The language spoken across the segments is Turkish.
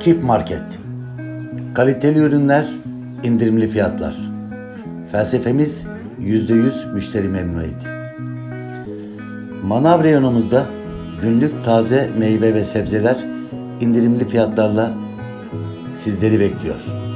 Kif Market Kaliteli ürünler, indirimli fiyatlar. Felsefemiz %100 müşteri memnuniyeti. Manav reyonumuzda günlük taze meyve ve sebzeler indirimli fiyatlarla sizleri bekliyor.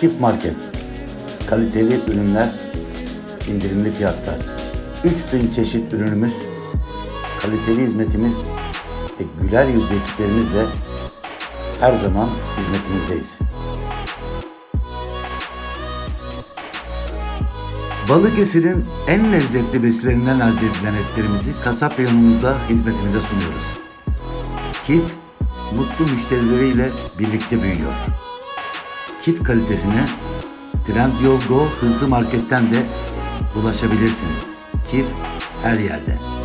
Kif Market Kaliteli ürünler, indirimli fiyatlar. 3000 çeşit ürünümüz, kaliteli hizmetimiz ve güler yüzlü ekiplerimizle her zaman hizmetinizdeyiz. Balıkesir'in en lezzetli besilerinden elde edilen etlerimizi kasap reyonumuzda hizmetinize sunuyoruz. Kif, mutlu müşterileriyle birlikte büyüyor. Kif kalitesine Trendyol Go hızlı marketten de ulaşabilirsiniz. Kif her yerde.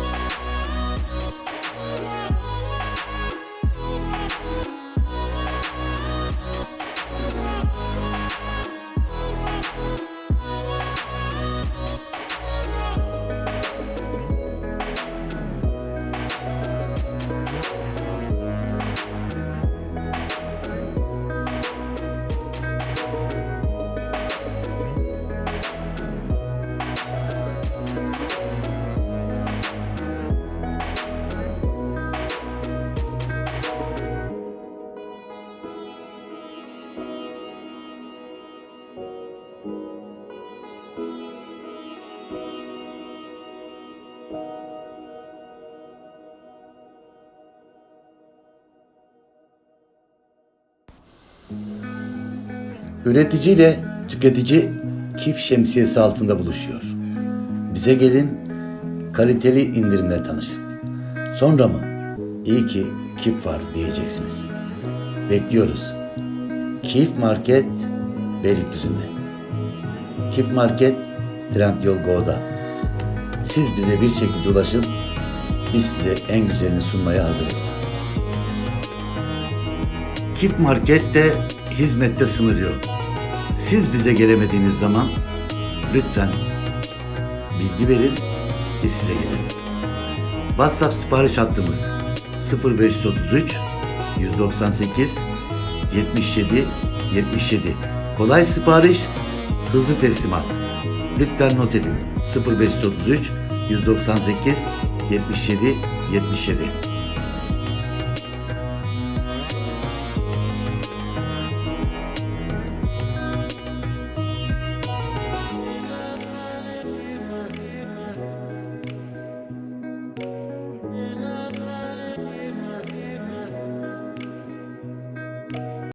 Üretici ile tüketici Kif şemsiyesi altında buluşuyor. Bize gelin, kaliteli indirimle tanışın. Sonra mı? İyi ki Kif var diyeceksiniz. Bekliyoruz. Kif Market Beylikdüzü'nde. Kif Market Trendyol Go'da. Siz bize bir şekilde ulaşın. Biz size en güzelini sunmaya hazırız. Kif Market'te hizmette sınır. Siz bize gelemediğiniz zaman lütfen bilgi verin, biz size gelelim. WhatsApp sipariş hattımız 0533 198 77 77. Kolay sipariş, hızlı teslimat. Lütfen not edin. 0533 198 77 77.